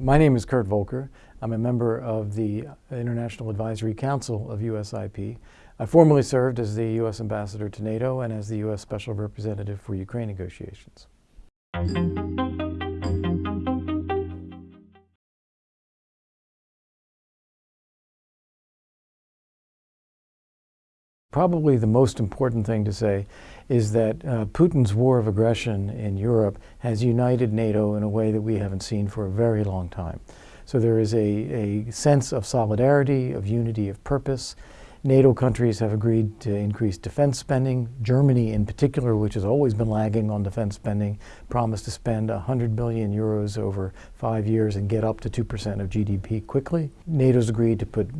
My name is Kurt Volker. I'm a member of the International Advisory Council of USIP. I formerly served as the U.S. Ambassador to NATO and as the U.S. Special Representative for Ukraine negotiations. Probably the most important thing to say is that uh, Putin's war of aggression in Europe has united NATO in a way that we haven't seen for a very long time. So there is a, a sense of solidarity, of unity of purpose, NATO countries have agreed to increase defense spending. Germany, in particular, which has always been lagging on defense spending, promised to spend 100 billion euros over five years and get up to 2% of GDP quickly. NATO's agreed to put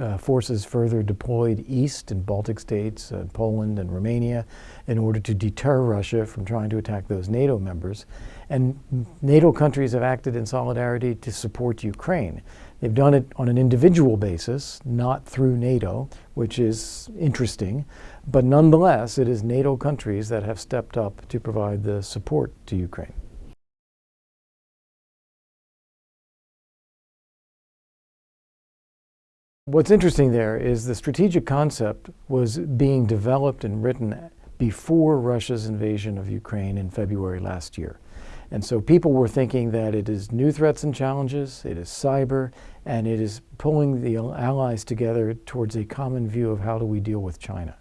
uh, forces further deployed east in Baltic states, uh, Poland, and Romania in order to deter Russia from trying to attack those NATO members. And NATO countries have acted in solidarity to support Ukraine. They've done it on an individual basis, not through NATO, which is interesting, but nonetheless, it is NATO countries that have stepped up to provide the support to Ukraine. What's interesting there is the strategic concept was being developed and written before Russia's invasion of Ukraine in February last year. And so people were thinking that it is new threats and challenges, it is cyber, and it is pulling the allies together towards a common view of how do we deal with China.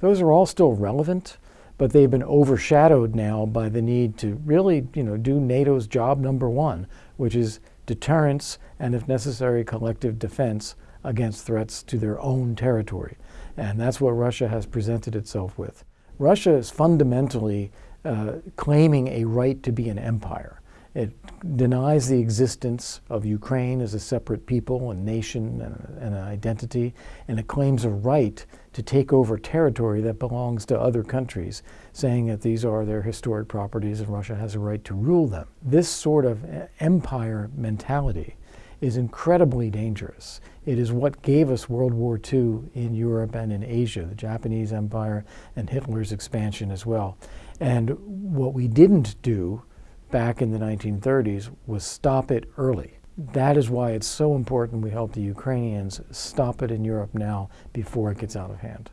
Those are all still relevant, but they've been overshadowed now by the need to really you know, do NATO's job number one, which is deterrence and, if necessary, collective defense against threats to their own territory. And that's what Russia has presented itself with. Russia is fundamentally uh, claiming a right to be an empire. It denies the existence of Ukraine as a separate people and nation and, and, an identity, and it claims a right to take over territory that belongs to other countries, saying that these are their historic properties and Russia has a right to rule them. This sort of empire mentality is incredibly dangerous. It is what gave us World War II in Europe and in Asia, the Japanese Empire and Hitler's expansion as well. And what we didn't do back in the 1930s was stop it early. That is why it's so important we help the Ukrainians stop it in Europe now before it gets out of hand.